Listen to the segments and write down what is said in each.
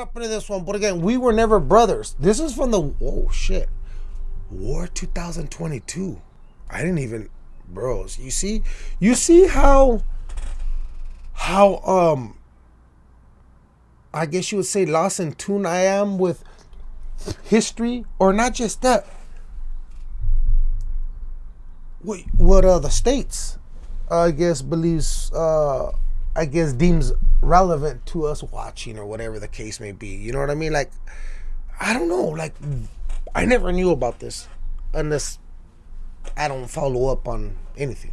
up into this one, but again, we were never brothers. This is from the oh shit, War 2022. I didn't even, bros. You see, you see how, how um, I guess you would say lost in tune I am with history, or not just that. What what uh the states, I guess believes uh I guess deems relevant to us watching or whatever the case may be. You know what I mean? Like, I don't know. Like, I never knew about this unless I don't follow up on anything.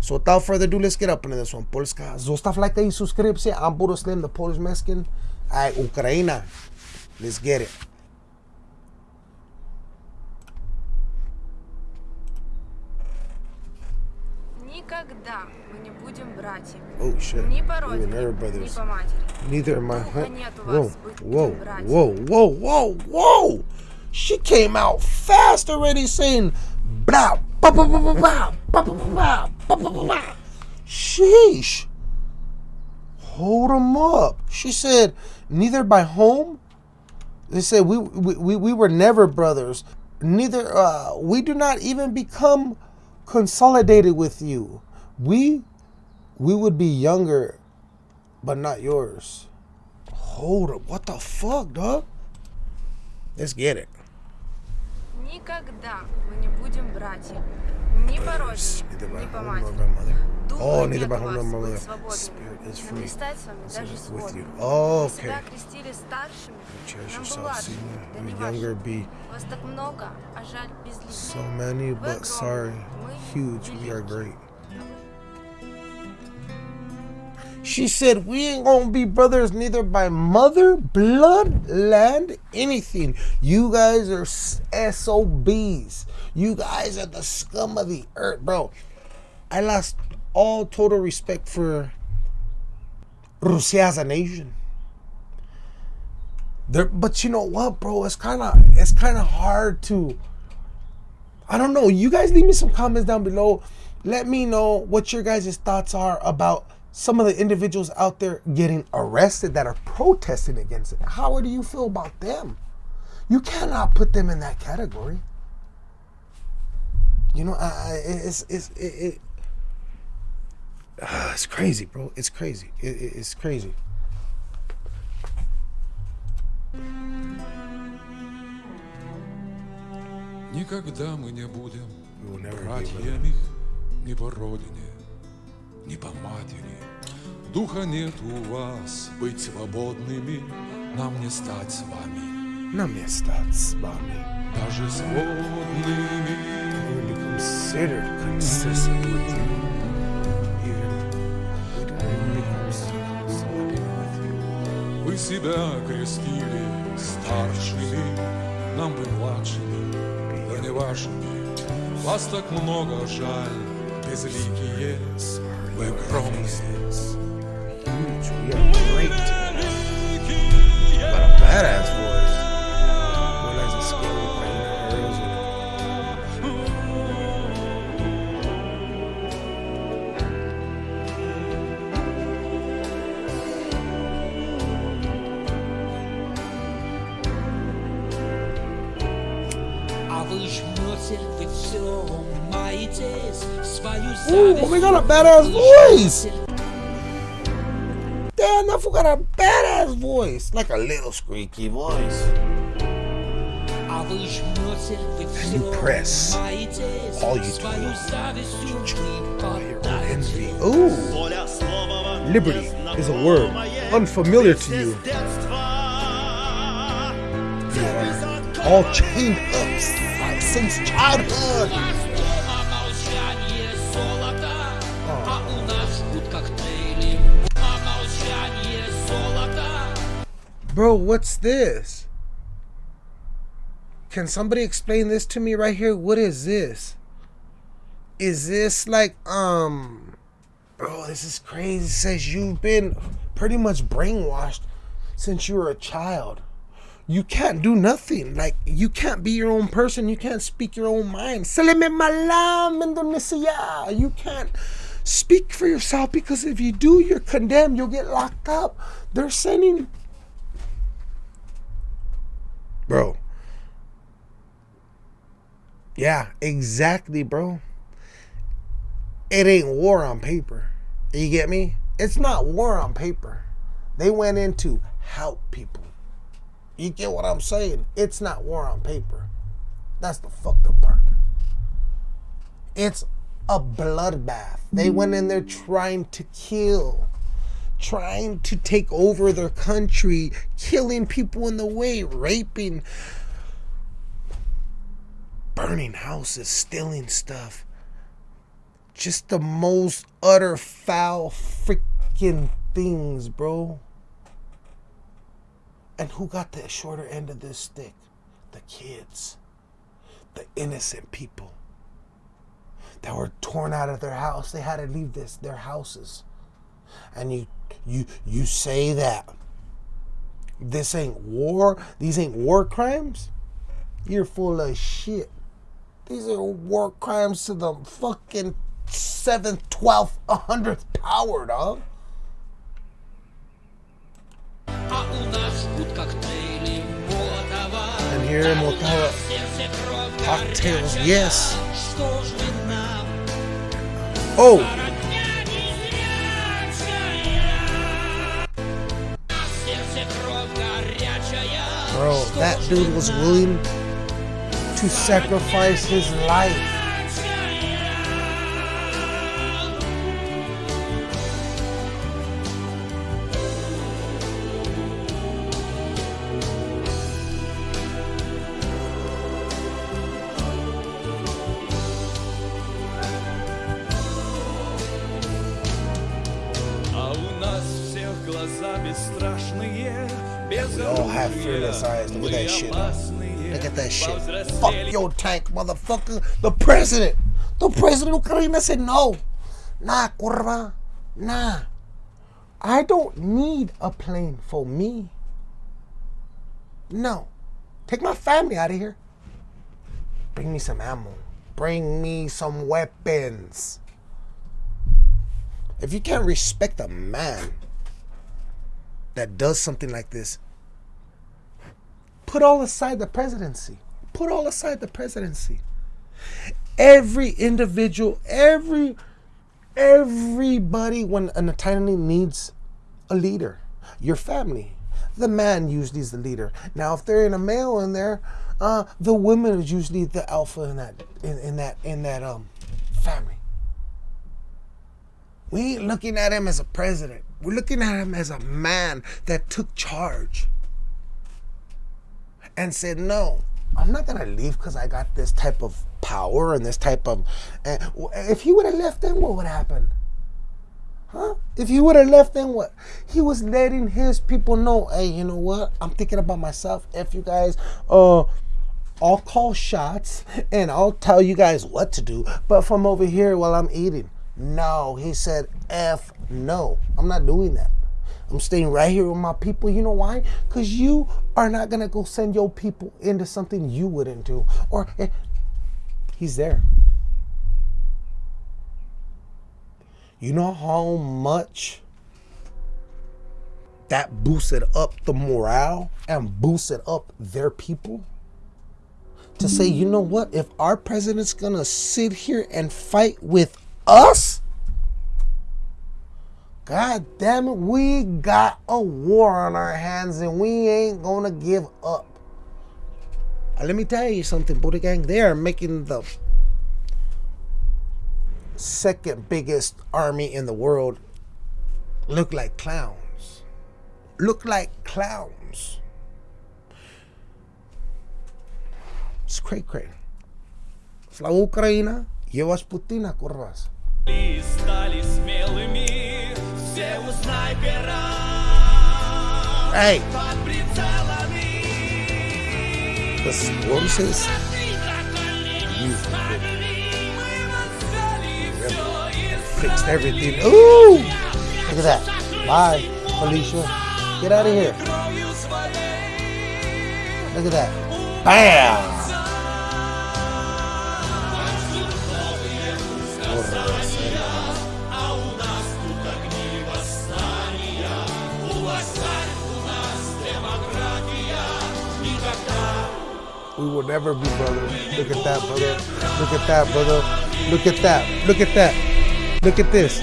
So without further ado, let's get up into this one. Polska. Zostaw lajka i subskrypcję. I'm Buddha Slim, the Polish Mexican. Alright, Ukraina. Let's get it. Никогда мы не будем братьями. Oh shit. Ни по We were родине, never ни brothers. по матери. Neither am I. Духа Huh? нет у Whoa, вас быть whoa, братьями. whoa, whoa, whoa, whoa! She came out fast already saying blah, blah, blah, blah, blah, blah, blah, blah, blah, blah, blah, blah. Sheesh. Hold 'em up. She said, neither by home. They said we we, we, we were never brothers. Neither uh, we do not even become consolidated with you. We we would be younger, but not yours. Hold up. What the fuck, dog? Let's get it. Oh, neither by home nor by mother. Spirit is free. with you. Okay. So many, but sorry. Huge. We are great. She said, We ain't gonna be brothers neither by mother, blood, land, anything. You guys are SOBs. You guys are the scum of the earth, bro. I lost all total respect for Russia as a nation. But you know what, bro? It's kind of it's kind of hard to. I don't know. You guys leave me some comments down below. Let me know what your guys' thoughts are about some of the individuals out there getting arrested that are protesting against it. How do you feel about them? You cannot put them in that category. You know, I, I, it's it's it, it, ah, it's crazy, bro. It's crazy. It, it, it's crazy. Никогда мы не будем We will never be братьями ни по родине, ни по матери. Духа нет у вас быть свободными, нам не стать с вами, Нам не стать с вами. даже сводными. Consistent with you. Вы себя крестили старшими, нам бы младшими, да не вашими. Вас так много жаль, безликие, вы огромные. huge. We got great. But a badass voice. One a Ooh, oh a badass voice! Yeah, we got a badass voice, like a little squeaky voice. And you press. All you do envy. Ooh. Liberty is a word unfamiliar to you. You are all chained up since childhood. Bro, what's this? Can somebody explain this to me right here? What is this? Is this like um bro, this is crazy. It says you've been pretty much brainwashed since you were a child. You can't do nothing. Like you can't be your own person. You can't speak your own mind. Salame malam Indonesia. You can't speak for yourself because if you do, you're condemned. You'll get locked up. They're sending Bro. Yeah, exactly, bro. It ain't war on paper. You get me? It's not war on paper. They went in to help people. You get what I'm saying? It's not war on paper. That's the fucked up part. It's a bloodbath. They went in there trying to kill, trying to take over their country, killing people in the way, raping, burning houses, stealing stuff. Just the most utter foul freaking things, bro. And who got the shorter end of this stick? The kids, the innocent people that were torn out of their house. They had to leave this their houses and you you you say that this ain't war, these ain't war crimes, you're full of shit. These are war crimes to the fucking seventh, twelfth, hundredth power, dog. And here in Molotov, cocktails, yes. Oh! That dude was willing to sacrifice his life. Look at that shit. Look at that shit. Fuck your tank, motherfucker. The president. The president of Ucrania said no. Nah, kurva. Nah. I don't need a plane for me. No. Take my family out of here. Bring me some ammo. Bring me some weapons. If you can't respect a man that does something like this, put all aside the presidency. Put all aside the presidency. Every individual, every everybody when an Italian needs a leader. Your family. The man usually is the leader. Now if they're in a male in there, uh, the woman is usually the alpha in that in, in that in that um family. We ain't looking at him as a president. We're looking at him as a man that took charge and said, "No, I'm not gonna leave because I got this type of power and this type of." And if he would have left, then what would happen? Huh? If he would have left, then what? He was letting his people know, hey, you know what? I'm thinking about myself. If you guys, uh, I'll call shots and I'll tell you guys what to do. But from over here while I'm eating, no, he said, F no. I'm not doing that. I'm staying right here with my people. You know why? Because you are not going to go send your people into something you wouldn't do. Or eh, he's there. You know how much that boosted up the morale and boosted up their people? To say, you know what, if our president's gonna sit here and fight with us, God damn it, we got a war on our hands and we ain't gonna give up. Uh, let me tell you something, Buddha Gang, they are making the second biggest army in the world look like clowns. Look like clowns. It's cray cray. Слава Украина, я вас Путина, курвас. И стали смелыми все у снайпера Hey. Los voces. Fixed everything. Ooh! Look at that. Bye, Felicia. Get out of here. Look at that. Bam! We will never be brothers. Look at that, brother. Look at that, brother. Look at that. Look at that. Look at this.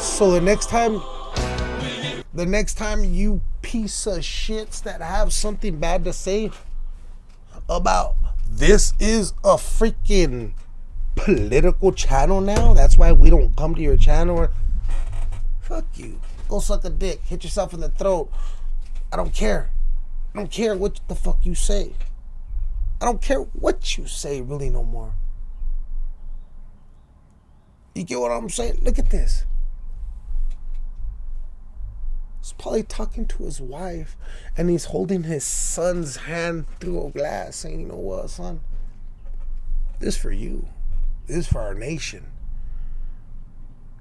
So the next time, the next time you piece of shits that have something bad to say about this is a freaking political channel now. That's why we don't come to your channel. Or, fuck you. Go suck a dick. Hit yourself in the throat. I don't care. I don't care what the fuck you say. I don't care what you say really no more. You get what I'm saying? Look at this. He's probably talking to his wife and he's holding his son's hand through a glass saying, you know what, son? This is for you. This is for our nation.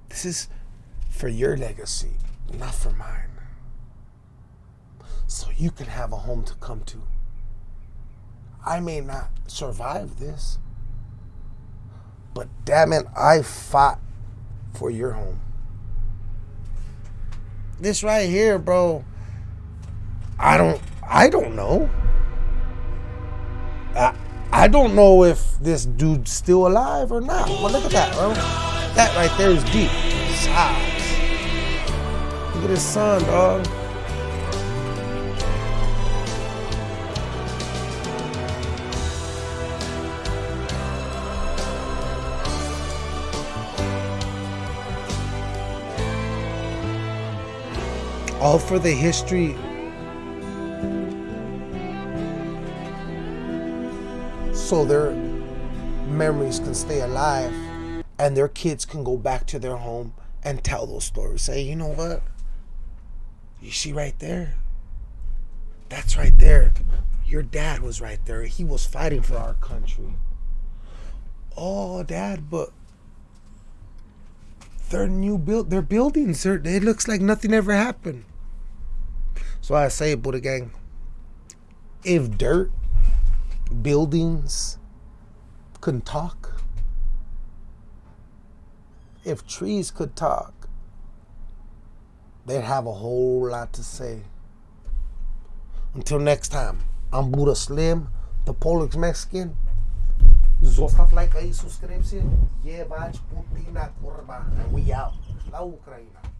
This is for your legacy, not for mine. So you can have a home to come to. I may not survive this, but damn it, I fought for your home. This right here, bro. I don't I don't know. I I don't know if this dude's still alive or not. Well, look at that, bro. That right there is deep. Size. Look at his son, dog. All for the history so their memories can stay alive and their kids can go back to their home and tell those stories. Say, you know what? You see right there? That's right there. Your dad was right there. He was fighting for our country. Oh, dad, but their new build their buildings, it looks like nothing ever happened. So I say, Buddha gang, if dirt buildings couldn't talk, if trees could talk, they'd have a whole lot to say. Until next time, I'm Buddha Slim, the Polish Mexican. Zostav like aí, subscribe-se. Jebać Putina, kurwa. And we out. La Ukraina.